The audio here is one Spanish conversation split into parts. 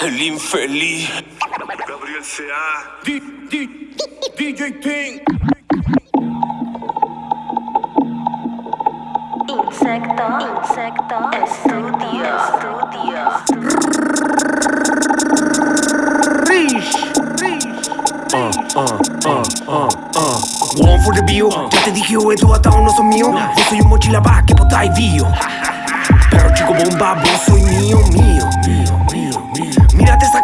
El infeliz. Gabriel C.A. D- D- DJ King. Insecto, insecto, estudio, estudio. One for the bio, ya te dije, güey, tu atado no son mío. Vos soy un mochila pa' que potáis bio. Pero chico bomba, vos soy mío,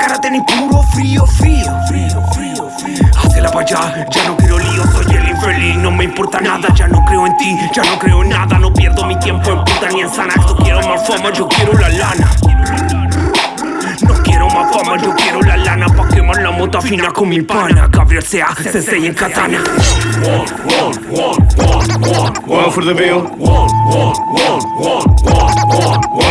cara, puro frío, frío, frío, frío, frío. Hacela pa' allá, ya no quiero lío, soy el infeliz, no me importa nada, ya no creo en ti, ya no creo en nada, no pierdo mi tiempo en puta ni en Xanax, no quiero más fama, yo quiero la lana. No quiero más fama, yo quiero la lana pa' quemar la mota fina con mi pana. Gabriel sea, se en katana. One for the bill. One for the bill.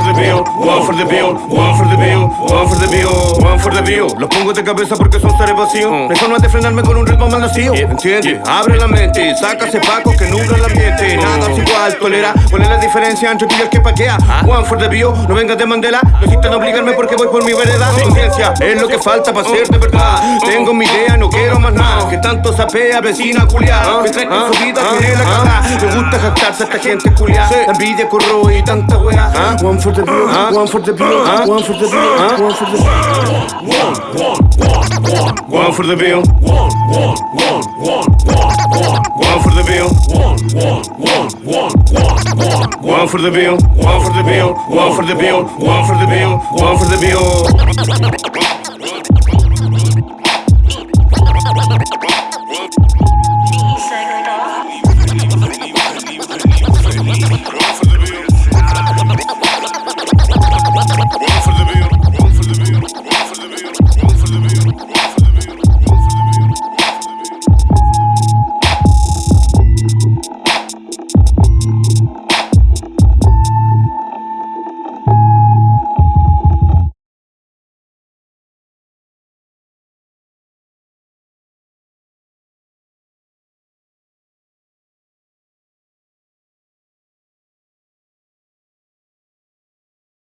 For the bill. One for the bill. One for the bill. One for the bill. One for the bill. Los pongo de cabeza porque son seres vacíos. No hay forma de frenarme con un ritmo mal nacido. ¿Entiendes? Abre la mente, saca ese paco que nubla el ambiente. Nada es igual, tolera. ¿Cuál es la diferencia entre tú y el que paquea? One for the bill. No vengas de Mandela. No insistan obligarme porque voy por mi vereda. Conciencia es lo que falta para ser de verdad. Tengo mi idea, no quiero más nada. Que tanto sapea, vecina culiada. Que trae en su vida la cagada. Me gusta jactarse a esta gente culiada. La envidia corroe y tanta. One for for the view, one for the view, one for the view, one for the view. One, one, one, one, one for the bill. One, one, one, one, one, one, one for the bill. One, one, one, one, one, one, one for the bill. One for the bill. One for the bill. One for the bill. One for the bill.